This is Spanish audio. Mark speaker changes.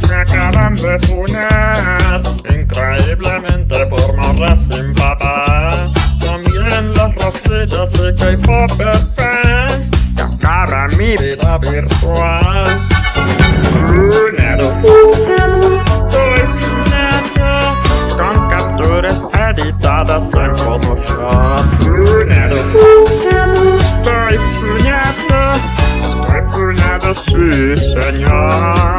Speaker 1: Me acaban de funar. Increíblemente por morras sin papá. También las rositas y K-pop fans. Que acaban mi vida virtual. Funero Con capturas editadas en Photoshop. Funero Estoy funando Estoy funando, sí señor.